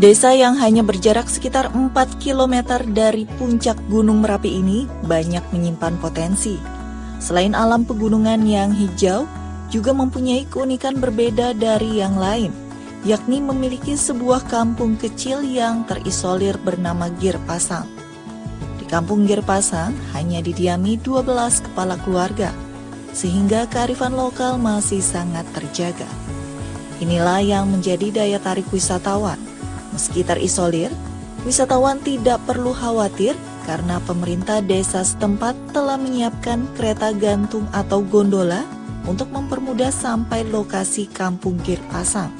Desa yang hanya berjarak sekitar 4 km dari puncak Gunung Merapi ini banyak menyimpan potensi. Selain alam pegunungan yang hijau, juga mempunyai keunikan berbeda dari yang lain, yakni memiliki sebuah kampung kecil yang terisolir bernama Gir Pasang. Di kampung Gir Pasang hanya didiami 12 kepala keluarga, sehingga kearifan lokal masih sangat terjaga. Inilah yang menjadi daya tarik wisatawan Meski terisolir, wisatawan tidak perlu khawatir karena pemerintah desa setempat telah menyiapkan kereta gantung atau gondola untuk mempermudah sampai lokasi Kampung Gir Pasang.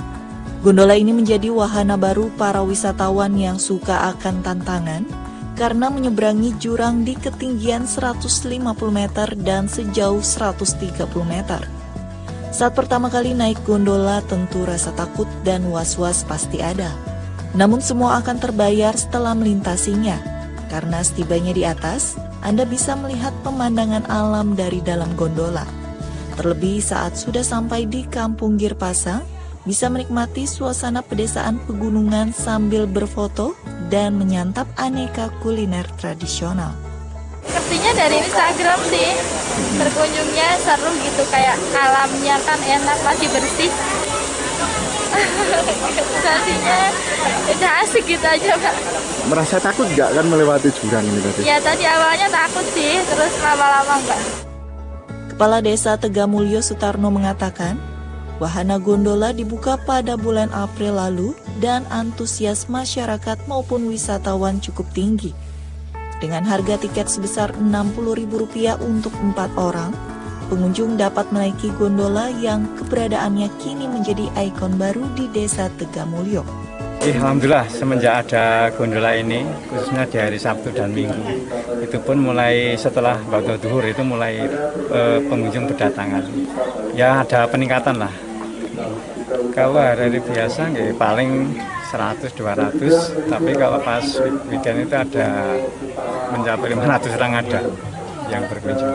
Gondola ini menjadi wahana baru para wisatawan yang suka akan tantangan karena menyeberangi jurang di ketinggian 150 meter dan sejauh 130 meter. Saat pertama kali naik gondola tentu rasa takut dan was-was pasti ada. Namun semua akan terbayar setelah melintasinya, karena setibanya di atas, Anda bisa melihat pemandangan alam dari dalam gondola. Terlebih saat sudah sampai di Kampung Girpasang, bisa menikmati suasana pedesaan pegunungan sambil berfoto dan menyantap aneka kuliner tradisional. Sepertinya dari Instagram sih, berkunjungnya seru gitu, kayak alamnya kan enak, masih bersih. Sensasinya udah asik gitu aja pak merasa takut nggak kan melewati jurang ini tadi? ya tadi awalnya takut sih terus lama-lama enggak Kepala Desa Tegamulyo Sutarno mengatakan, wahana gondola dibuka pada bulan April lalu dan antusias masyarakat maupun wisatawan cukup tinggi. Dengan harga tiket sebesar Rp60.000 untuk empat orang, pengunjung dapat menaiki gondola yang keberadaannya kini menjadi ikon baru di Desa Tegamulyo. Alhamdulillah semenjak ada gondola ini khususnya di hari Sabtu dan Minggu itu pun mulai setelah waktu duhur itu mulai eh, pengunjung berdatangan ya ada peningkatan lah kalau hari-hari biasa nggak paling 100-200 tapi kalau pas weekend itu ada mencapai 500 orang ada yang berkunjung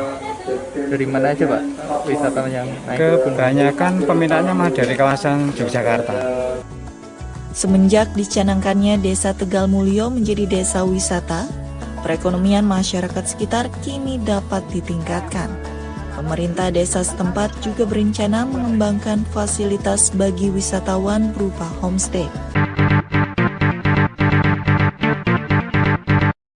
dari mana aja Pak wisatawan yang naik? Kebanyakan peminatnya mah dari kawasan Yogyakarta. Semenjak dicanangkannya Desa Tegal Mulyo menjadi desa wisata, perekonomian masyarakat sekitar kini dapat ditingkatkan. Pemerintah desa setempat juga berencana mengembangkan fasilitas bagi wisatawan berupa homestay.